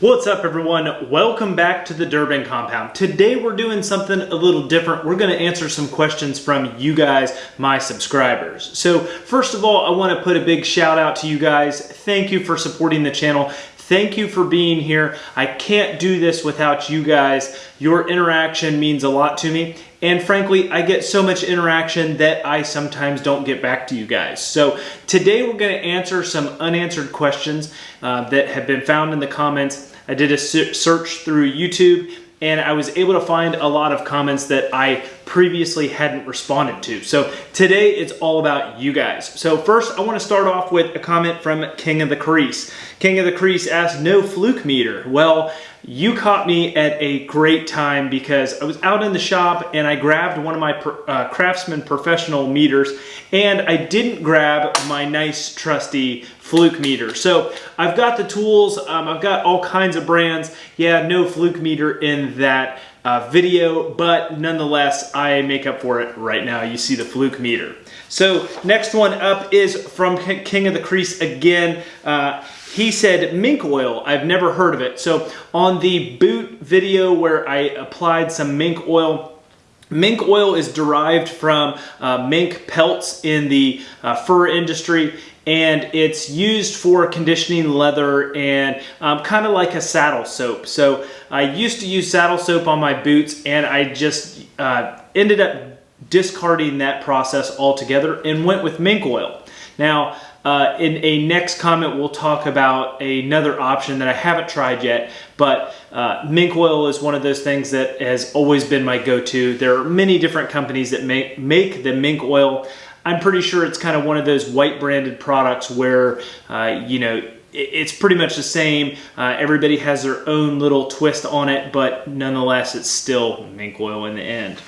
What's up everyone? Welcome back to the Durbin Compound. Today we're doing something a little different. We're gonna answer some questions from you guys, my subscribers. So first of all, I wanna put a big shout out to you guys. Thank you for supporting the channel. Thank you for being here. I can't do this without you guys. Your interaction means a lot to me. And frankly, I get so much interaction that I sometimes don't get back to you guys. So today we're gonna answer some unanswered questions uh, that have been found in the comments. I did a search through YouTube and I was able to find a lot of comments that I previously hadn't responded to. So today it's all about you guys. So first I wanna start off with a comment from King of the Crease. King of the Crease asked, no fluke meter. Well, you caught me at a great time because I was out in the shop and I grabbed one of my uh, Craftsman professional meters and I didn't grab my nice trusty fluke meter. So I've got the tools, um, I've got all kinds of brands. Yeah, no fluke meter in that uh, video, but nonetheless, I make up for it right now. You see the fluke meter. So next one up is from King of the Crease again. Uh, he said mink oil. I've never heard of it. So on the boot video where I applied some mink oil, Mink oil is derived from uh, mink pelts in the uh, fur industry and it's used for conditioning leather and um, kind of like a saddle soap. So I used to use saddle soap on my boots and I just uh, ended up discarding that process altogether and went with mink oil. Now, uh, in a next comment, we'll talk about another option that I haven't tried yet, but uh, mink oil is one of those things that has always been my go-to. There are many different companies that make, make the mink oil. I'm pretty sure it's kind of one of those white branded products where, uh, you know, it's pretty much the same. Uh, everybody has their own little twist on it, but nonetheless, it's still mink oil in the end.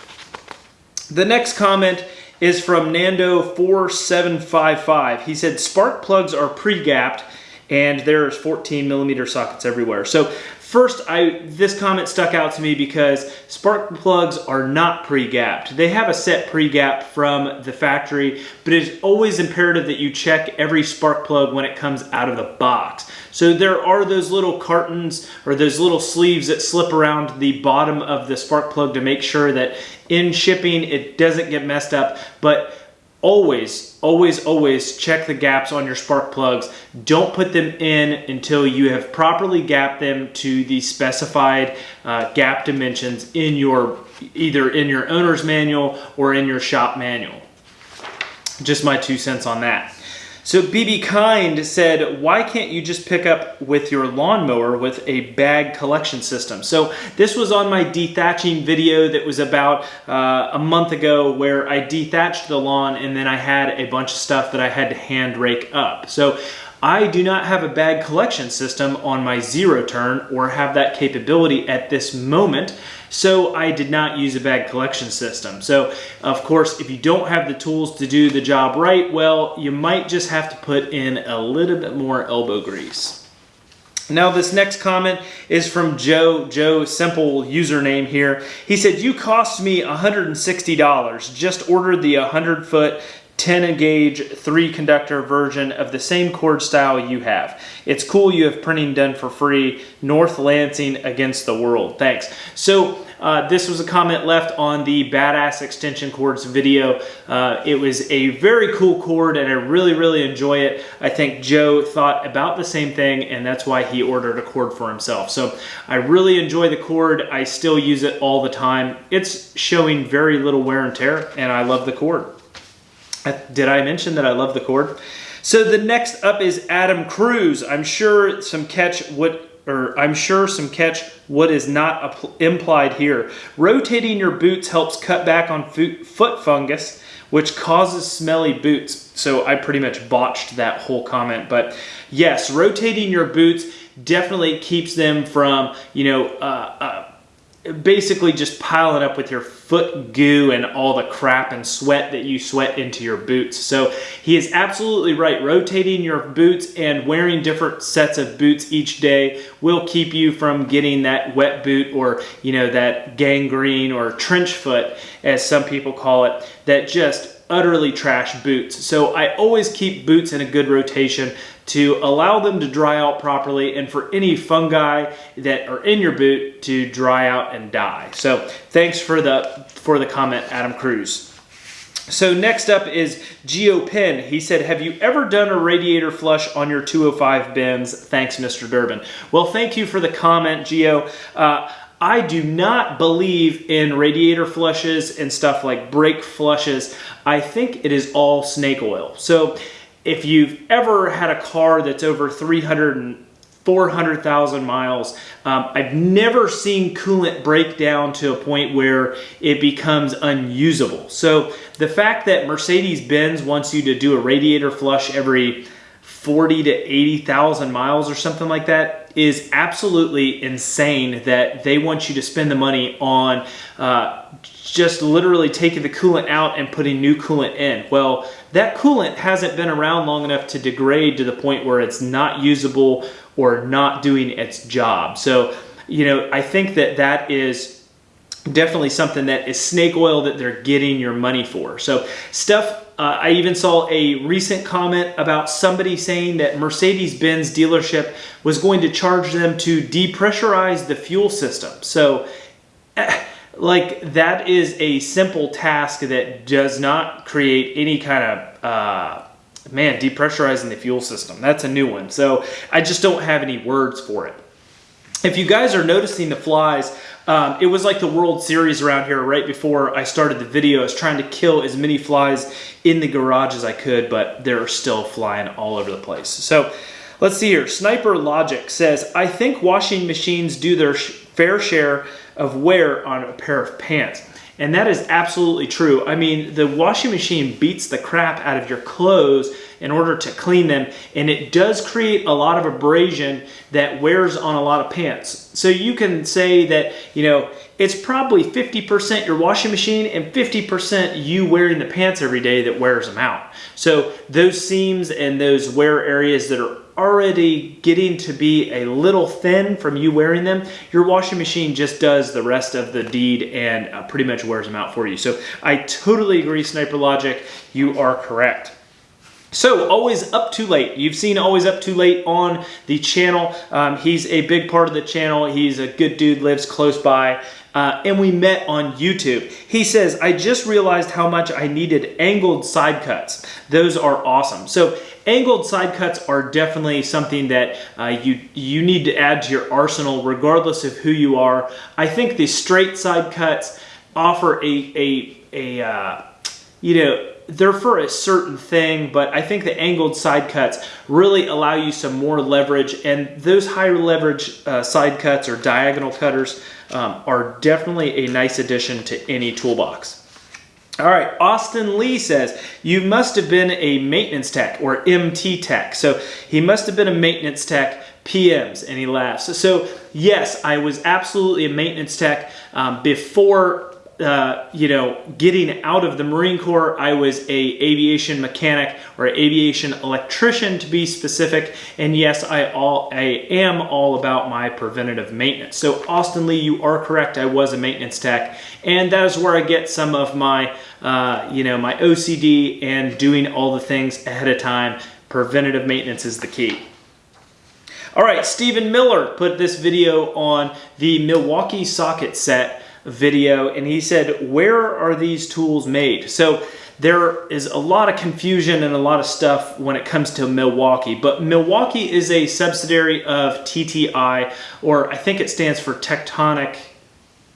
The next comment is from Nando4755. He said, spark plugs are pre-gapped and there's 14 millimeter sockets everywhere. So First, I this comment stuck out to me because spark plugs are not pre-gapped. They have a set pre-gap from the factory, but it's always imperative that you check every spark plug when it comes out of the box. So there are those little cartons or those little sleeves that slip around the bottom of the spark plug to make sure that in shipping it doesn't get messed up, but always, always, always check the gaps on your spark plugs. Don't put them in until you have properly gapped them to the specified uh, gap dimensions in your either in your owner's manual or in your shop manual. Just my two cents on that. So BB Kind said, why can't you just pick up with your lawnmower with a bag collection system? So this was on my dethatching video that was about uh, a month ago where I dethatched the lawn and then I had a bunch of stuff that I had to hand rake up. So I do not have a bag collection system on my zero turn or have that capability at this moment. So I did not use a bag collection system. So of course, if you don't have the tools to do the job right, well, you might just have to put in a little bit more elbow grease. Now this next comment is from Joe, Joe simple username here. He said, you cost me $160, just ordered the 100 foot 10 gauge 3 conductor version of the same cord style you have. It's cool you have printing done for free. North Lansing against the world. Thanks. So uh, this was a comment left on the Badass Extension Cords video. Uh, it was a very cool cord and I really, really enjoy it. I think Joe thought about the same thing and that's why he ordered a cord for himself. So I really enjoy the cord. I still use it all the time. It's showing very little wear and tear and I love the cord. Did I mention that I love the cord? So the next up is Adam Cruz. I'm sure some catch what or I'm sure some catch what is not implied here. Rotating your boots helps cut back on foot fungus, which causes smelly boots. So I pretty much botched that whole comment, but yes, rotating your boots definitely keeps them from, you know, uh, uh, basically just piling up with your foot goo and all the crap and sweat that you sweat into your boots. So he is absolutely right. Rotating your boots and wearing different sets of boots each day will keep you from getting that wet boot or, you know, that gangrene or trench foot, as some people call it, that just utterly trash boots. So I always keep boots in a good rotation to allow them to dry out properly and for any fungi that are in your boot to dry out and die. So thanks for the, for the comment, Adam Cruz. So next up is Geo Penn. He said, have you ever done a radiator flush on your 205 Benz? Thanks, Mr. Durbin. Well, thank you for the comment, Geo. Uh, I do not believe in radiator flushes and stuff like brake flushes. I think it is all snake oil. So if you've ever had a car that's over 300 and 400,000 miles. Um, I've never seen coolant break down to a point where it becomes unusable. So the fact that Mercedes-Benz wants you to do a radiator flush every 40 to 80,000 miles or something like that is absolutely insane that they want you to spend the money on uh, just literally taking the coolant out and putting new coolant in. Well, that coolant hasn't been around long enough to degrade to the point where it's not usable or not doing its job. So, you know, I think that that is definitely something that is snake oil that they're getting your money for. So stuff, uh, I even saw a recent comment about somebody saying that Mercedes-Benz dealership was going to charge them to depressurize the fuel system. So eh, like that is a simple task that does not create any kind of uh, man depressurizing the fuel system. That's a new one. So I just don't have any words for it. If you guys are noticing the flies um, it was like the World Series around here right before I started the video. I was trying to kill as many flies in the garage as I could but they're still flying all over the place. So let's see here. Sniper Logic says I think washing machines do their fair share of wear on a pair of pants. And that is absolutely true. I mean, the washing machine beats the crap out of your clothes in order to clean them. And it does create a lot of abrasion that wears on a lot of pants. So you can say that, you know, it's probably 50% your washing machine and 50% you wearing the pants every day that wears them out. So those seams and those wear areas that are already getting to be a little thin from you wearing them, your washing machine just does the rest of the deed and uh, pretty much wears them out for you. So I totally agree, Sniper Logic. You are correct. So, Always Up Too Late. You've seen Always Up Too Late on the channel. Um, he's a big part of the channel. He's a good dude, lives close by. Uh, and we met on YouTube. He says, I just realized how much I needed angled side cuts. Those are awesome. So angled side cuts are definitely something that uh, you, you need to add to your arsenal regardless of who you are. I think the straight side cuts offer a, a, a uh, you know, they're for a certain thing, but I think the angled side cuts really allow you some more leverage and those higher leverage uh, side cuts or diagonal cutters um, are definitely a nice addition to any toolbox. All right, Austin Lee says, you must have been a maintenance tech or MT tech. So he must have been a maintenance tech PMs and he laughs. So yes, I was absolutely a maintenance tech um, before uh, you know, getting out of the Marine Corps, I was a aviation mechanic or aviation electrician to be specific. And yes, I all I am all about my preventative maintenance. So Austin Lee, you are correct. I was a maintenance tech, and that is where I get some of my, uh, you know, my OCD and doing all the things ahead of time. Preventative maintenance is the key. All right, Stephen Miller put this video on the Milwaukee socket set video and he said, where are these tools made? So there is a lot of confusion and a lot of stuff when it comes to Milwaukee, but Milwaukee is a subsidiary of TTI, or I think it stands for Techtronic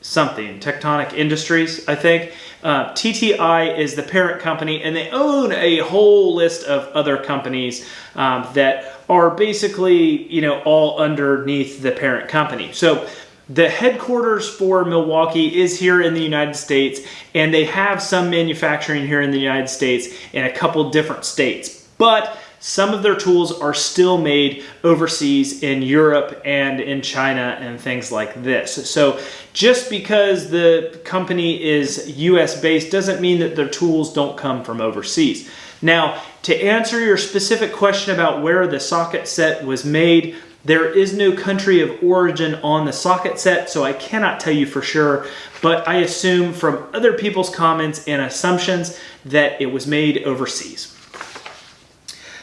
something, Techtronic Industries, I think. Uh, TTI is the parent company and they own a whole list of other companies um, that are basically, you know, all underneath the parent company. So the headquarters for Milwaukee is here in the United States, and they have some manufacturing here in the United States in a couple different states. But some of their tools are still made overseas in Europe and in China and things like this. So just because the company is US based doesn't mean that their tools don't come from overseas. Now, to answer your specific question about where the socket set was made, There is no country of origin on the socket set, so I cannot tell you for sure, but I assume from other people's comments and assumptions that it was made overseas.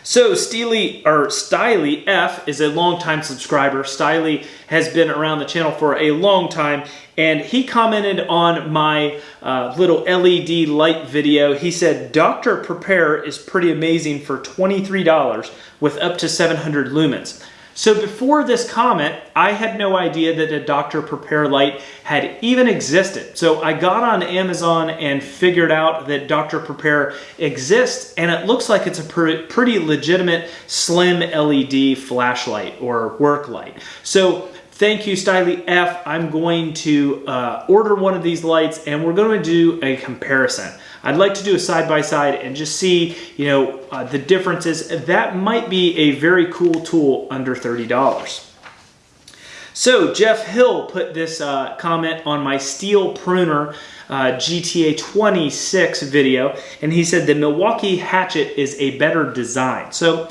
So Steely or Styly F is a longtime subscriber. Styly has been around the channel for a long time and he commented on my uh, little LED light video. He said, Dr. Prepare is pretty amazing for $23 with up to 700 lumens. So before this comment, I had no idea that a Dr. Prepare light had even existed. So I got on Amazon and figured out that Dr. Prepare exists and it looks like it's a pretty legitimate slim LED flashlight or work light. So Thank you, Styly F. I'm going to uh, order one of these lights and we're going to do a comparison. I'd like to do a side-by-side -side and just see, you know, uh, the differences. That might be a very cool tool under $30. So Jeff Hill put this uh, comment on my Stihl Pruner uh, GTA 26 video, and he said the Milwaukee Hatchet is a better design. So,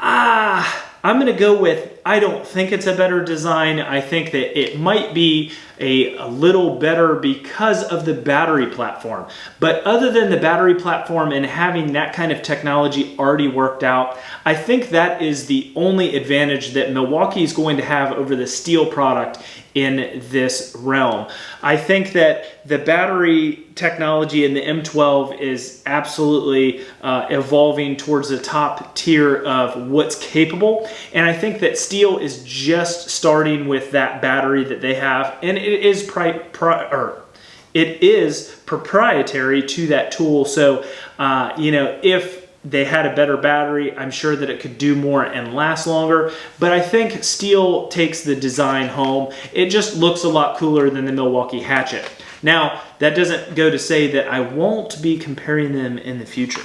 ah, I'm gonna go with I don't think it's a better design. I think that it might be a, a, little better because of the battery platform. But other than the battery platform and having that kind of technology already worked out, I think that is the only advantage that Milwaukee is going to have over the Stihl product in this realm. I think that the battery technology in the M12 is absolutely uh, evolving towards the top tier of what's capable. And I think that Stihl is just starting with that battery that they have. And it is pri pri or it is proprietary to that tool. So, uh, you know, if they had a better battery. I'm sure that it could do more and last longer, but I think Stihl takes the design home. It just looks a lot cooler than the Milwaukee Hatchet. Now, that doesn't go to say that I won't be comparing them in the future.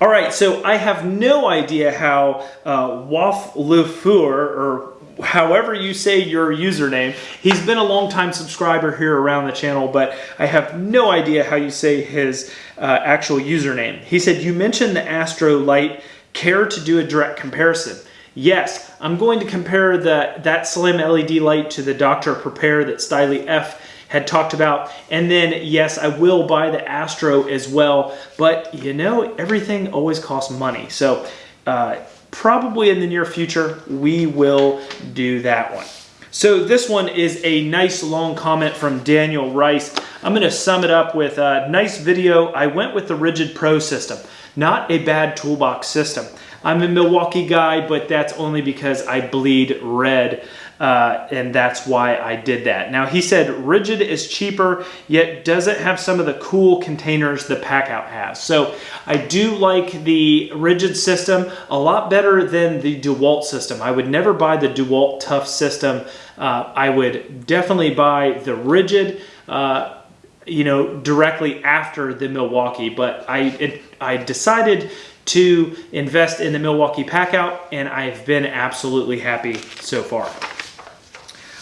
All right, so I have no idea how uh, Waf or however you say your username. He's been a long time subscriber here around the channel, but I have no idea how you say his uh, actual username. He said, you mentioned the Astro Light. Care to do a direct comparison? Yes, I'm going to compare the that slim LED light to the Dr. Prepare that Styly F had talked about. And then, yes, I will buy the Astro as well. But, you know, everything always costs money. So, uh, probably in the near future, we will do that one. So this one is a nice long comment from Daniel Rice. I'm going to sum it up with a nice video. I went with the Ridgid Pro system. Not a bad toolbox system. I'm a Milwaukee guy, but that's only because I bleed red. Uh, and that's why I did that. Now he said Ridgid is cheaper, yet doesn't have some of the cool containers the Packout has. So I do like the Ridgid system a lot better than the DeWalt system. I would never buy the DeWalt Tough system. Uh, I would definitely buy the Ridgid uh, you know, directly after the Milwaukee, but I, it, I decided to invest in the Milwaukee Packout and I've been absolutely happy so far.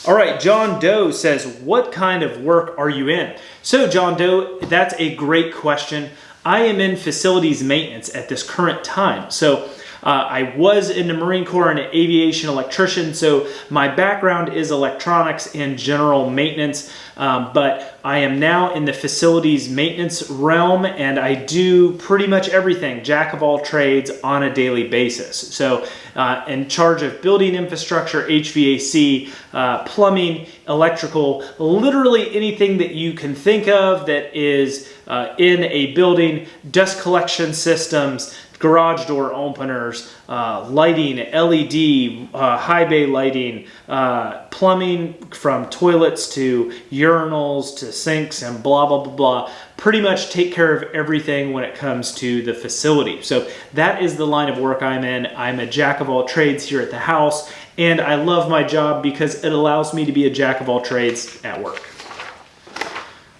All right, John Doe says, what kind of work are you in? So John Doe, that's a great question. I am in facilities maintenance at this current time. So uh, I was in the Marine Corps and an aviation electrician, so my background is electronics and general maintenance, um, but I am now in the facilities maintenance realm and I do pretty much everything, jack of all trades on a daily basis. So uh, in charge of building infrastructure, HVAC, uh, plumbing, electrical, literally anything that you can think of that is uh, in a building, dust collection systems, garage door openers, uh, lighting, LED, uh, high bay lighting, uh, plumbing from toilets to urinals to sinks and blah, blah, blah, blah. Pretty much take care of everything when it comes to the facility. So that is the line of work I'm in. I'm a jack of all trades here at the house and I love my job because it allows me to be a jack of all trades at work.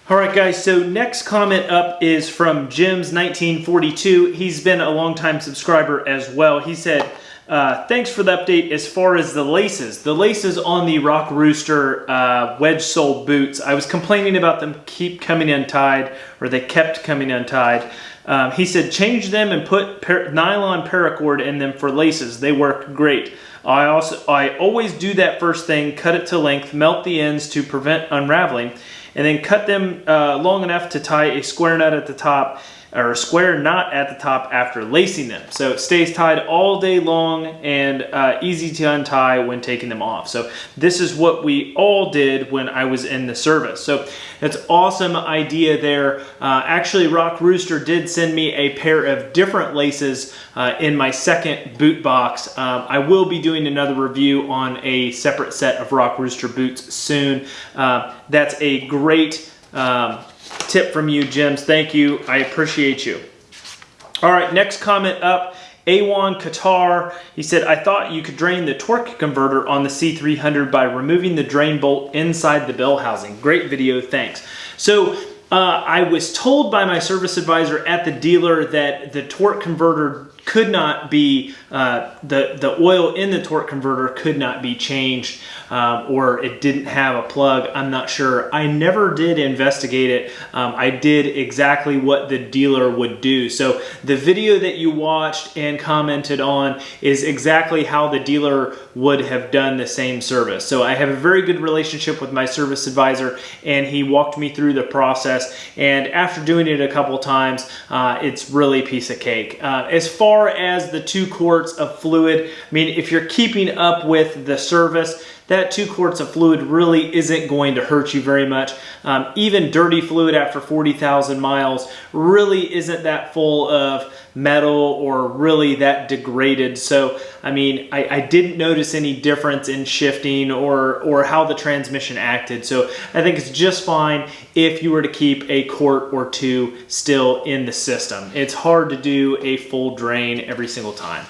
All right, guys, so next comment up is from Jim's 1942. He's been a longtime subscriber as well. He said, uh, thanks for the update as far as the laces. The laces on the Rock Rooster uh, wedge sole boots, I was complaining about them keep coming untied, or they kept coming untied. Um, he said change them and put nylon paracord in them for laces. They work great. I also I always do that first thing, cut it to length, melt the ends to prevent unraveling, and then cut them uh, long enough to tie a square nut at the top or a square knot at the top after lacing them. So it stays tied all day long and uh, easy to untie when taking them off. So this is what we all did when I was in the service. So that's awesome idea there. Uh, actually, Rock Rooster did send me a pair of different laces uh, in my second boot box. Um, I will be doing another review on a separate set of Rock Rooster boots soon. Uh, that's a great um, tip from you, Jims. Thank you. I appreciate you. All right, next comment up. A1 Qatar, he said, I thought you could drain the torque converter on the C300 by removing the drain bolt inside the bell housing. Great video, thanks. So uh, I was told by my service advisor at the dealer that the torque converter could not be, uh, the, the oil in the torque converter could not be changed um, or it didn't have a plug. I'm not sure. I never did investigate it. Um, I did exactly what the dealer would do. So the video that you watched and commented on is exactly how the dealer would have done the same service. So I have a very good relationship with my service advisor and he walked me through the process and after doing it a couple times, uh, it's really a piece of cake. Uh, as far far as the two quarts of fluid, I mean, if you're keeping up with the service, that two quarts of fluid really isn't going to hurt you very much. Um, even dirty fluid after 40,000 miles really isn't that full of metal or really that degraded. So, I mean, I, I didn't notice any difference in shifting or, or how the transmission acted. So I think it's just fine if you were to keep a quart or two still in the system. It's hard to do a full drain every single time.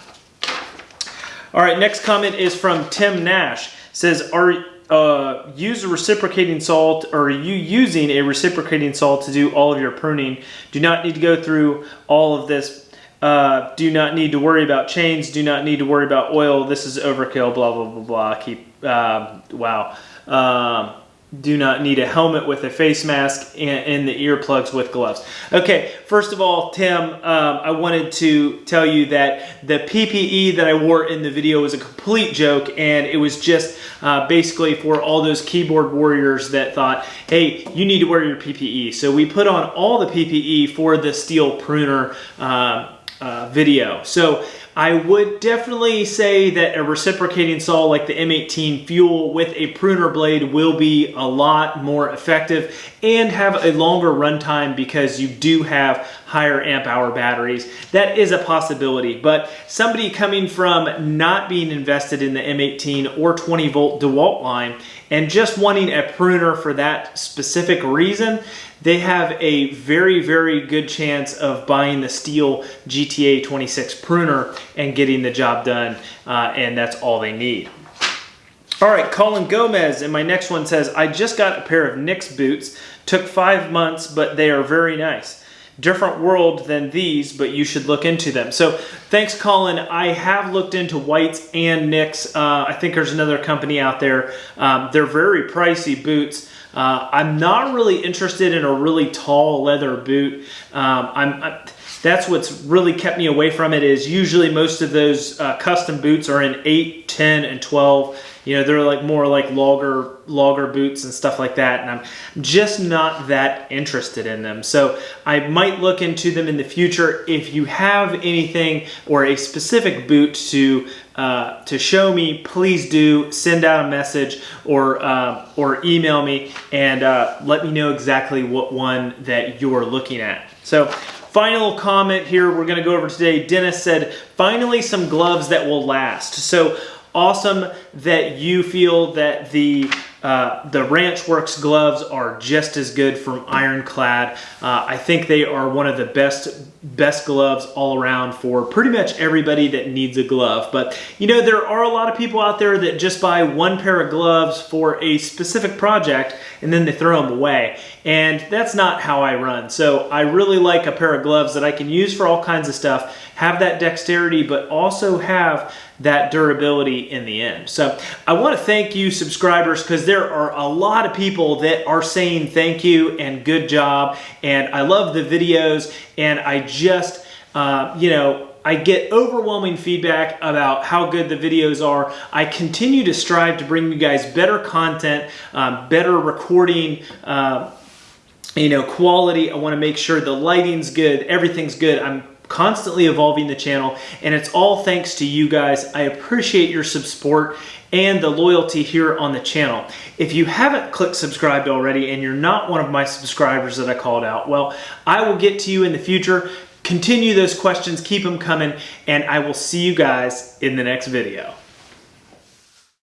All right, next comment is from Tim Nash says, are uh, use a reciprocating saw or are you using a reciprocating saw to do all of your pruning? Do not need to go through all of this. Uh, do not need to worry about chains. Do not need to worry about oil. This is overkill, blah, blah, blah, blah. Keep, uh, wow. Um, do not need a helmet with a face mask and, and the earplugs with gloves. Okay, first of all, Tim, um, I wanted to tell you that the PPE that I wore in the video was a complete joke and it was just uh, basically for all those keyboard warriors that thought, hey, you need to wear your PPE. So we put on all the PPE for the Stihl pruner uh, uh, video. So I would definitely say that a reciprocating saw like the M18 Fuel with a pruner blade will be a lot more effective and have a longer runtime because you do have higher amp hour batteries. That is a possibility, but somebody coming from not being invested in the M18 or 20 volt DeWalt line and just wanting a pruner for that specific reason, they have a very, very good chance of buying the Stihl GTA 26 pruner and getting the job done, uh, and that's all they need. All right, Colin Gomez, and my next one says, I just got a pair of Nicks boots. Took five months, but they are very nice different world than these, but you should look into them. So thanks, Colin. I have looked into Whites and Nicks. Uh, I think there's another company out there. Um, they're very pricey boots. Uh, I'm not really interested in a really tall leather boot. Um, I'm, I'm, that's what's really kept me away from it is usually most of those uh, custom boots are in 8, 10, and 12 you know, they're like more like logger logger boots and stuff like that. And I'm just not that interested in them. So I might look into them in the future. If you have anything or a specific boot to uh, to show me, please do send out a message or uh, or email me and uh, let me know exactly what one that you're looking at. So final comment here we're going to go over today. Dennis said, finally some gloves that will last. So awesome that you feel that the uh, the Ranchworx gloves are just as good from Ironclad. Uh, I think they are one of the best best gloves all around for pretty much everybody that needs a glove. But you know, there are a lot of people out there that just buy one pair of gloves for a specific project and then they throw them away. And that's not how I run. So I really like a pair of gloves that I can use for all kinds of stuff, have that dexterity, but also have that durability in the end. So I want to thank you subscribers because there are a lot of people that are saying thank you and good job. And I love the videos and I just, uh, you know, I get overwhelming feedback about how good the videos are. I continue to strive to bring you guys better content, um, better recording, uh, you know, quality. I want to make sure the lighting's good, everything's good. I'm constantly evolving the channel and it's all thanks to you guys. I appreciate your support and the loyalty here on the channel. If you haven't clicked subscribed already and you're not one of my subscribers that I called out, well, I will get to you in the future. Continue those questions, keep them coming, and I will see you guys in the next video.